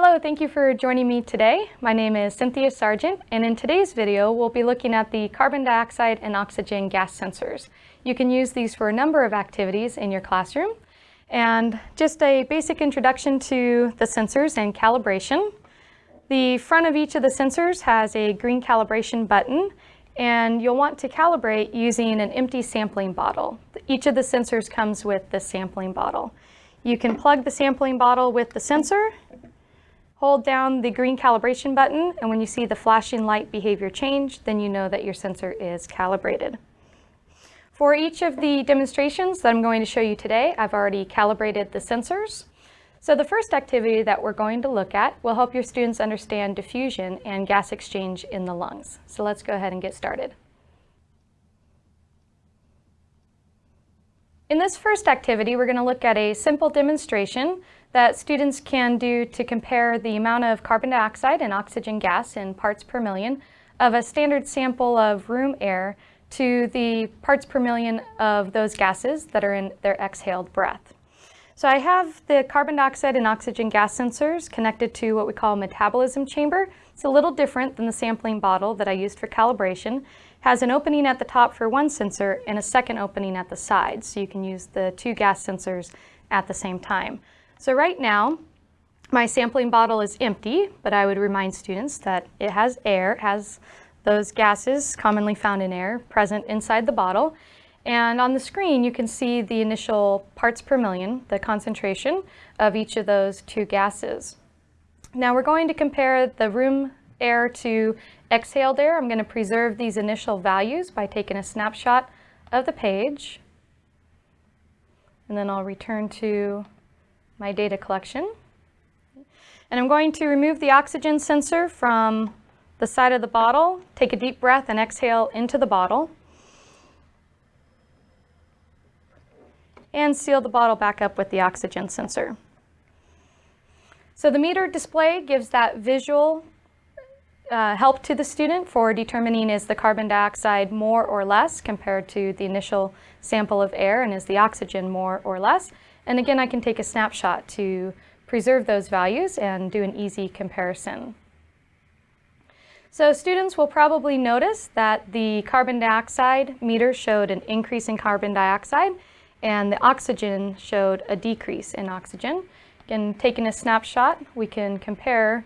Hello, thank you for joining me today. My name is Cynthia Sargent, and in today's video, we'll be looking at the carbon dioxide and oxygen gas sensors. You can use these for a number of activities in your classroom. And just a basic introduction to the sensors and calibration. The front of each of the sensors has a green calibration button, and you'll want to calibrate using an empty sampling bottle. Each of the sensors comes with the sampling bottle. You can plug the sampling bottle with the sensor, hold down the green calibration button, and when you see the flashing light behavior change, then you know that your sensor is calibrated. For each of the demonstrations that I'm going to show you today, I've already calibrated the sensors. So the first activity that we're going to look at will help your students understand diffusion and gas exchange in the lungs. So let's go ahead and get started. In this first activity, we're going to look at a simple demonstration that students can do to compare the amount of carbon dioxide and oxygen gas in parts per million of a standard sample of room air to the parts per million of those gases that are in their exhaled breath. So I have the carbon dioxide and oxygen gas sensors connected to what we call a metabolism chamber. It's a little different than the sampling bottle that I used for calibration. It has an opening at the top for one sensor and a second opening at the side, so you can use the two gas sensors at the same time. So right now, my sampling bottle is empty, but I would remind students that it has air, it has those gases commonly found in air present inside the bottle. And on the screen, you can see the initial parts per million, the concentration of each of those two gases. Now we're going to compare the room air to exhaled air. I'm going to preserve these initial values by taking a snapshot of the page. And then I'll return to my data collection. And I'm going to remove the oxygen sensor from the side of the bottle, take a deep breath and exhale into the bottle. and seal the bottle back up with the oxygen sensor. So the meter display gives that visual uh, help to the student for determining is the carbon dioxide more or less compared to the initial sample of air and is the oxygen more or less. And again, I can take a snapshot to preserve those values and do an easy comparison. So students will probably notice that the carbon dioxide meter showed an increase in carbon dioxide and the oxygen showed a decrease in oxygen. Again, taking a snapshot, we can compare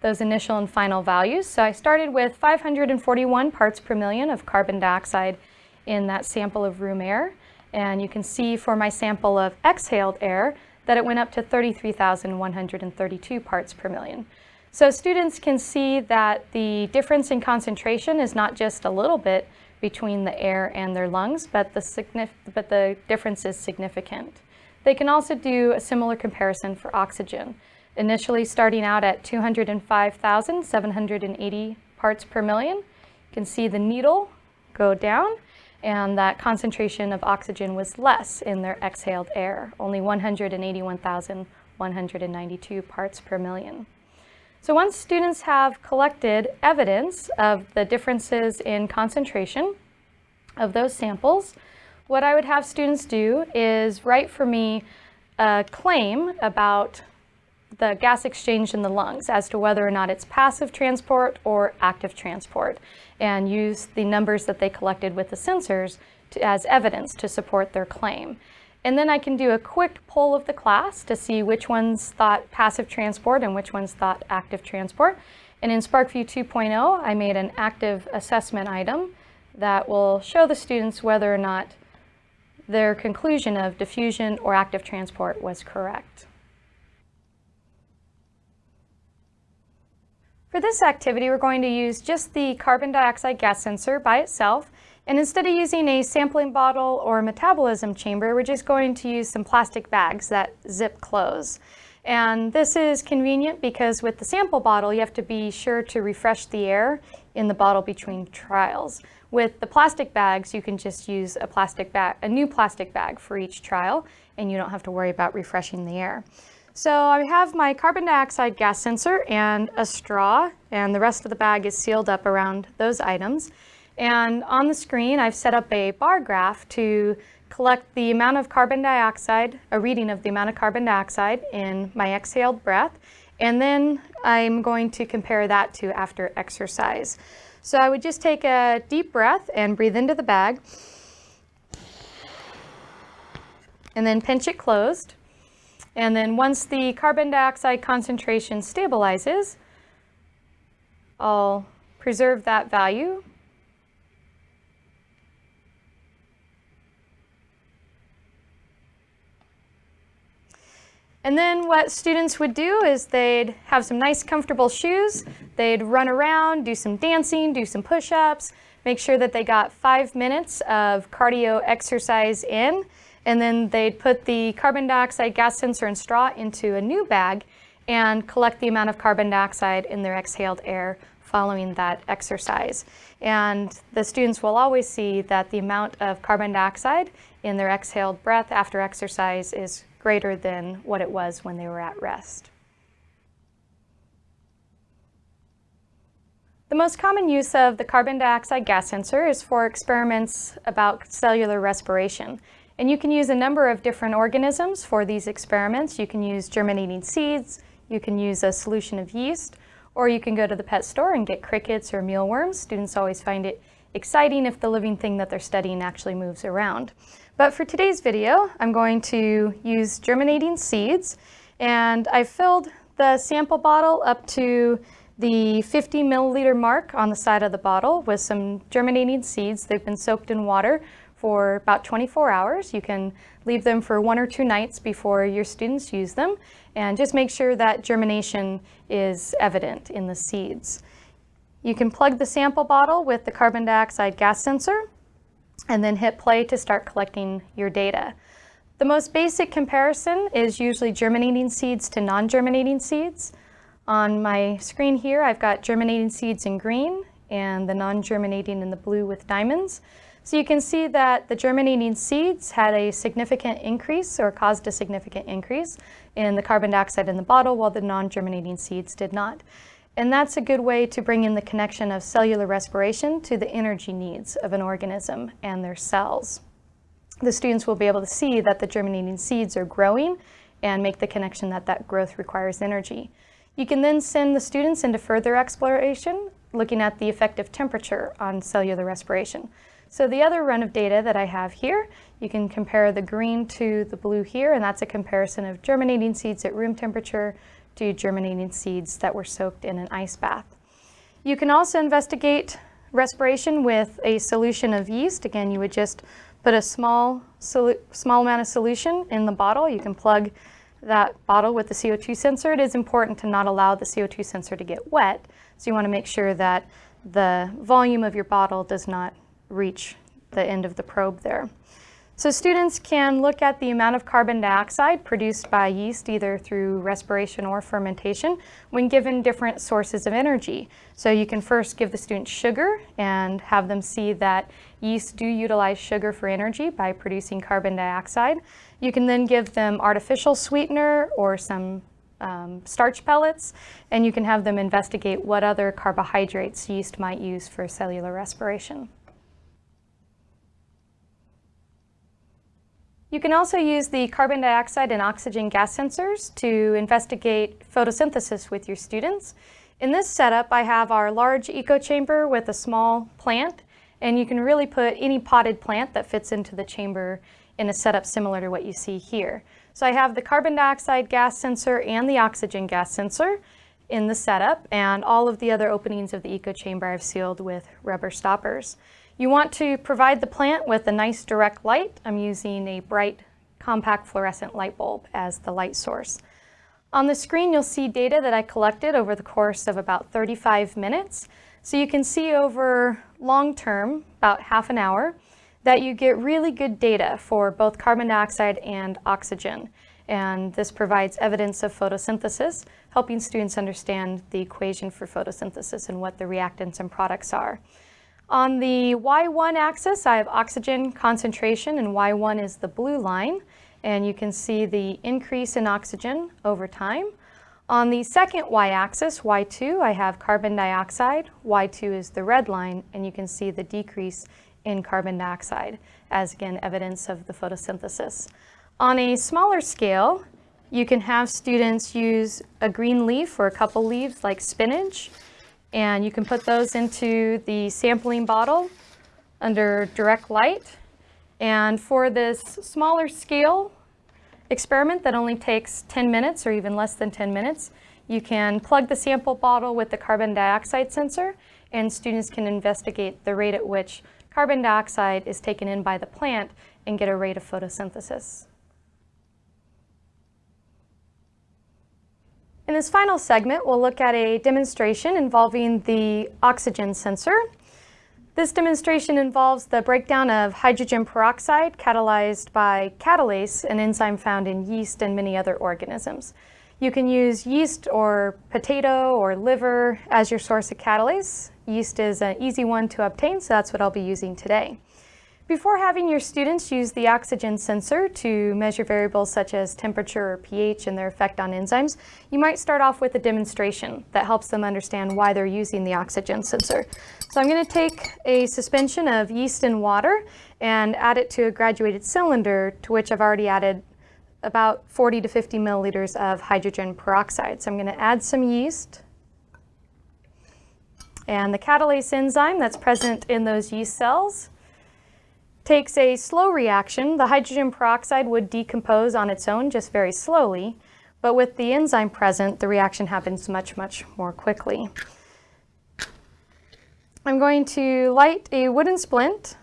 those initial and final values. So I started with 541 parts per million of carbon dioxide in that sample of room air. And you can see for my sample of exhaled air that it went up to 33,132 parts per million. So students can see that the difference in concentration is not just a little bit, between the air and their lungs, but the, but the difference is significant. They can also do a similar comparison for oxygen, initially starting out at 205,780 parts per million. You can see the needle go down and that concentration of oxygen was less in their exhaled air, only 181,192 parts per million. So once students have collected evidence of the differences in concentration of those samples, what I would have students do is write for me a claim about the gas exchange in the lungs as to whether or not it's passive transport or active transport and use the numbers that they collected with the sensors to, as evidence to support their claim. And then I can do a quick poll of the class to see which ones thought passive transport and which ones thought active transport. And in SPARKVUE 2.0, I made an active assessment item that will show the students whether or not their conclusion of diffusion or active transport was correct. For this activity, we're going to use just the carbon dioxide gas sensor by itself and instead of using a sampling bottle or metabolism chamber, we're just going to use some plastic bags that zip close. And this is convenient because with the sample bottle, you have to be sure to refresh the air in the bottle between trials. With the plastic bags, you can just use a plastic bag, a new plastic bag for each trial, and you don't have to worry about refreshing the air. So I have my carbon dioxide gas sensor and a straw, and the rest of the bag is sealed up around those items. And on the screen, I've set up a bar graph to collect the amount of carbon dioxide, a reading of the amount of carbon dioxide in my exhaled breath, And then I'm going to compare that to after exercise. So I would just take a deep breath and breathe into the bag. And then pinch it closed. And then once the carbon dioxide concentration stabilizes, I'll preserve that value. And then what students would do is they'd have some nice comfortable shoes, they'd run around, do some dancing, do some push-ups, make sure that they got five minutes of cardio exercise in, and then they'd put the carbon dioxide gas sensor and straw into a new bag and collect the amount of carbon dioxide in their exhaled air following that exercise. And the students will always see that the amount of carbon dioxide in their exhaled breath after exercise is greater than what it was when they were at rest. The most common use of the carbon dioxide gas sensor is for experiments about cellular respiration. And you can use a number of different organisms for these experiments. You can use germinating seeds, you can use a solution of yeast, or you can go to the pet store and get crickets or mealworms. Students always find it exciting if the living thing that they're studying actually moves around. But for today's video, I'm going to use germinating seeds and I filled the sample bottle up to the 50 milliliter mark on the side of the bottle with some germinating seeds. They've been soaked in water for about 24 hours. You can leave them for one or two nights before your students use them and just make sure that germination is evident in the seeds. You can plug the sample bottle with the carbon dioxide gas sensor and then hit play to start collecting your data. The most basic comparison is usually germinating seeds to non-germinating seeds. On my screen here, I've got germinating seeds in green and the non-germinating in the blue with diamonds. So you can see that the germinating seeds had a significant increase or caused a significant increase in the carbon dioxide in the bottle while the non-germinating seeds did not. And that's a good way to bring in the connection of cellular respiration to the energy needs of an organism and their cells. The students will be able to see that the germinating seeds are growing and make the connection that that growth requires energy. You can then send the students into further exploration, looking at the effect of temperature on cellular respiration. So the other run of data that I have here, you can compare the green to the blue here, and that's a comparison of germinating seeds at room temperature to germinating seeds that were soaked in an ice bath. You can also investigate respiration with a solution of yeast. Again, you would just put a small, small amount of solution in the bottle. You can plug that bottle with the CO2 sensor. It is important to not allow the CO2 sensor to get wet. So you want to make sure that the volume of your bottle does not reach the end of the probe there. So students can look at the amount of carbon dioxide produced by yeast either through respiration or fermentation when given different sources of energy. So you can first give the students sugar and have them see that yeast do utilize sugar for energy by producing carbon dioxide. You can then give them artificial sweetener or some um, starch pellets, and you can have them investigate what other carbohydrates yeast might use for cellular respiration. You can also use the carbon dioxide and oxygen gas sensors to investigate photosynthesis with your students. In this setup, I have our large eco chamber with a small plant, and you can really put any potted plant that fits into the chamber in a setup similar to what you see here. So I have the carbon dioxide gas sensor and the oxygen gas sensor in the setup, and all of the other openings of the eco chamber I've sealed with rubber stoppers. You want to provide the plant with a nice direct light. I'm using a bright compact fluorescent light bulb as the light source. On the screen, you'll see data that I collected over the course of about 35 minutes. So you can see over long term, about half an hour, that you get really good data for both carbon dioxide and oxygen. And this provides evidence of photosynthesis, helping students understand the equation for photosynthesis and what the reactants and products are. On the Y1 axis, I have oxygen concentration, and Y1 is the blue line, and you can see the increase in oxygen over time. On the second y-axis, Y2, I have carbon dioxide. Y2 is the red line, and you can see the decrease in carbon dioxide as, again, evidence of the photosynthesis. On a smaller scale, You can have students use a green leaf or a couple leaves like spinach, and you can put those into the sampling bottle under direct light. And for this smaller scale experiment that only takes 10 minutes or even less than 10 minutes, you can plug the sample bottle with the carbon dioxide sensor and students can investigate the rate at which carbon dioxide is taken in by the plant and get a rate of photosynthesis. In this final segment, we'll look at a demonstration involving the oxygen sensor. This demonstration involves the breakdown of hydrogen peroxide catalyzed by catalase, an enzyme found in yeast and many other organisms. You can use yeast or potato or liver as your source of catalase. Yeast is an easy one to obtain, so that's what I'll be using today. Before having your students use the oxygen sensor to measure variables such as temperature or pH and their effect on enzymes, you might start off with a demonstration that helps them understand why they're using the oxygen sensor. So I'm going to take a suspension of yeast and water and add it to a graduated cylinder to which I've already added about 40 to 50 milliliters of hydrogen peroxide. So I'm going to add some yeast and the catalase enzyme that's present in those yeast cells takes a slow reaction. The hydrogen peroxide would decompose on its own just very slowly, but with the enzyme present, the reaction happens much, much more quickly. I'm going to light a wooden splint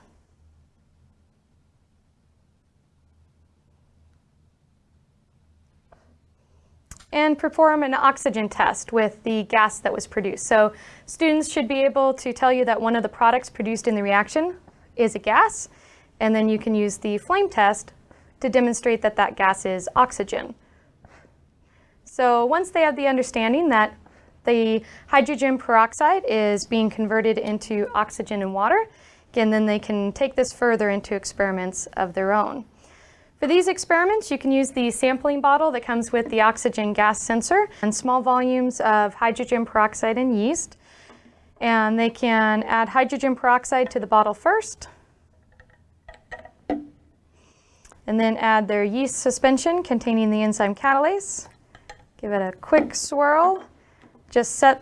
and perform an oxygen test with the gas that was produced. So students should be able to tell you that one of the products produced in the reaction is a gas, and then you can use the flame test to demonstrate that that gas is oxygen. So once they have the understanding that the hydrogen peroxide is being converted into oxygen and water, again, then they can take this further into experiments of their own. For these experiments, you can use the sampling bottle that comes with the oxygen gas sensor and small volumes of hydrogen peroxide and yeast. And they can add hydrogen peroxide to the bottle first, and then add their yeast suspension containing the enzyme catalase. Give it a quick swirl. Just set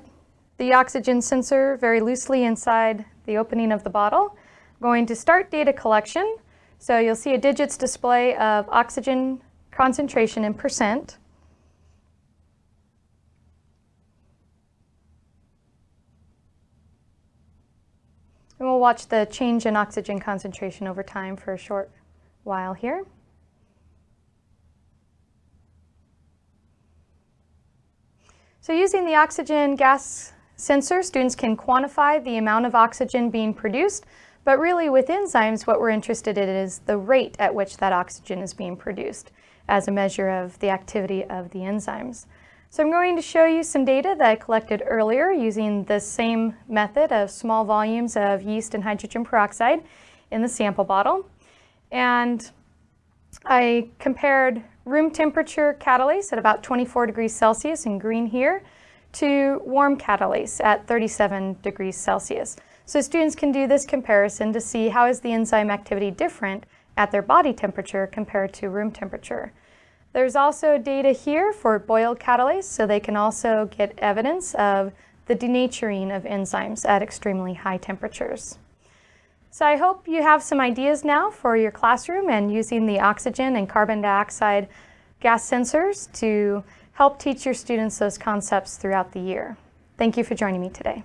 the oxygen sensor very loosely inside the opening of the bottle. I'm going to start data collection. So you'll see a digits display of oxygen concentration in percent. And we'll watch the change in oxygen concentration over time for a short while here. So using the oxygen gas sensor, students can quantify the amount of oxygen being produced, but really with enzymes, what we're interested in is the rate at which that oxygen is being produced as a measure of the activity of the enzymes. So I'm going to show you some data that I collected earlier using the same method of small volumes of yeast and hydrogen peroxide in the sample bottle. And I compared room temperature catalase at about 24 degrees Celsius in green here to warm catalase at 37 degrees Celsius. So students can do this comparison to see how is the enzyme activity different at their body temperature compared to room temperature. There's also data here for boiled catalase, so they can also get evidence of the denaturing of enzymes at extremely high temperatures. So I hope you have some ideas now for your classroom and using the oxygen and carbon dioxide gas sensors to help teach your students those concepts throughout the year. Thank you for joining me today.